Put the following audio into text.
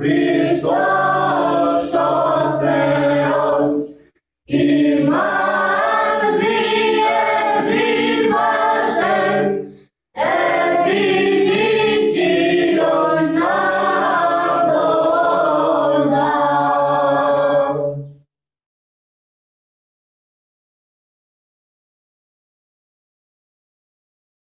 Be